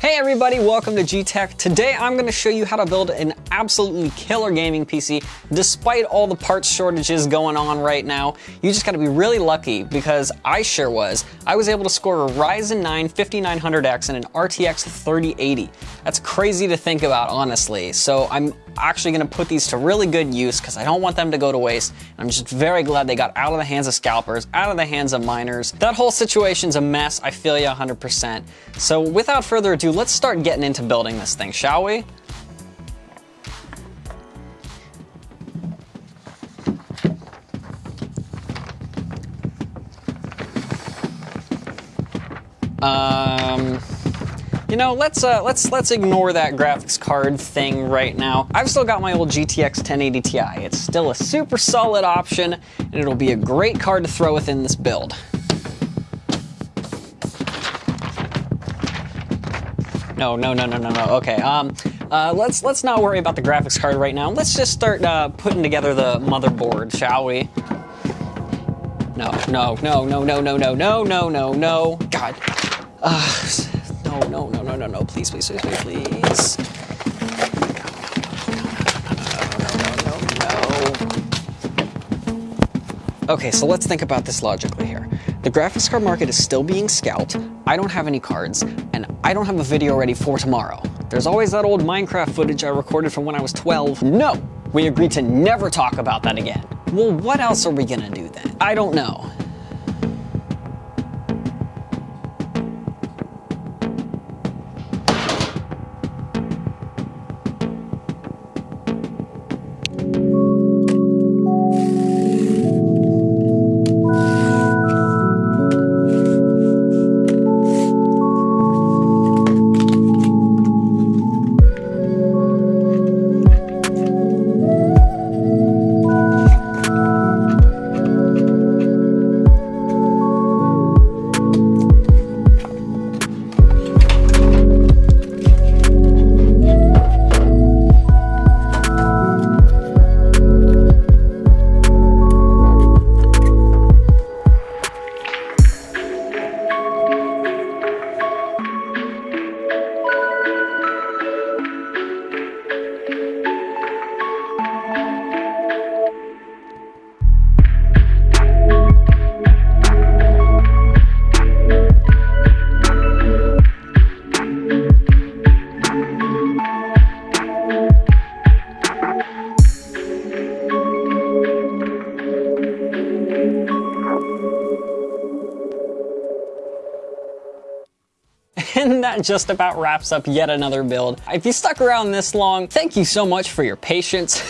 Hey everybody, welcome to G-Tech. Today I'm going to show you how to build an absolutely killer gaming PC despite all the parts shortages going on right now. You just got to be really lucky because I sure was. I was able to score a Ryzen 9 5900X and an RTX 3080. That's crazy to think about honestly. So I'm actually gonna put these to really good use because I don't want them to go to waste. I'm just very glad they got out of the hands of scalpers, out of the hands of miners. That whole situation's a mess, I feel you 100%. So without further ado, let's start getting into building this thing, shall we? Um, you know, let's uh, let's let's ignore that graphics card thing right now. I've still got my old GTX 1080 Ti. It's still a super solid option, and it'll be a great card to throw within this build. No, no, no, no, no, no. Okay, um, uh, let's let's not worry about the graphics card right now. Let's just start uh, putting together the motherboard, shall we? No, no, no, no, no, no, no, no, no, no, no. God. Uh, no, no, no, no, no, no, please, please, please, please, please. Okay, so let's think about this logically here. The graphics card market is still being scalped, I don't have any cards, and I don't have a video ready for tomorrow. There's always that old Minecraft footage I recorded from when I was 12. No, we agreed to never talk about that again. Well, what else are we gonna do then? I don't know. And that just about wraps up yet another build. If you stuck around this long, thank you so much for your patience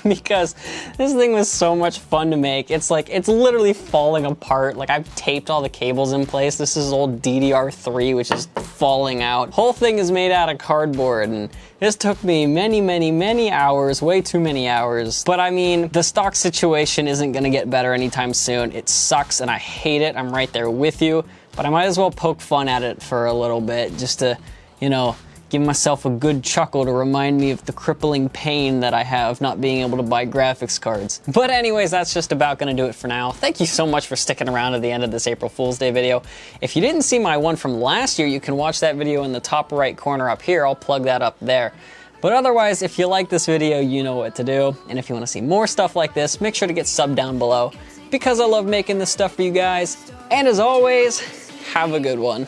because this thing was so much fun to make. It's like, it's literally falling apart. Like I've taped all the cables in place. This is old DDR3, which is falling out. Whole thing is made out of cardboard and this took me many, many, many hours, way too many hours. But I mean, the stock situation isn't gonna get better anytime soon. It sucks and I hate it. I'm right there with you but I might as well poke fun at it for a little bit just to, you know, give myself a good chuckle to remind me of the crippling pain that I have not being able to buy graphics cards. But anyways, that's just about gonna do it for now. Thank you so much for sticking around to the end of this April Fool's Day video. If you didn't see my one from last year, you can watch that video in the top right corner up here. I'll plug that up there. But otherwise, if you like this video, you know what to do. And if you wanna see more stuff like this, make sure to get sub down below because I love making this stuff for you guys. And as always, have a good one.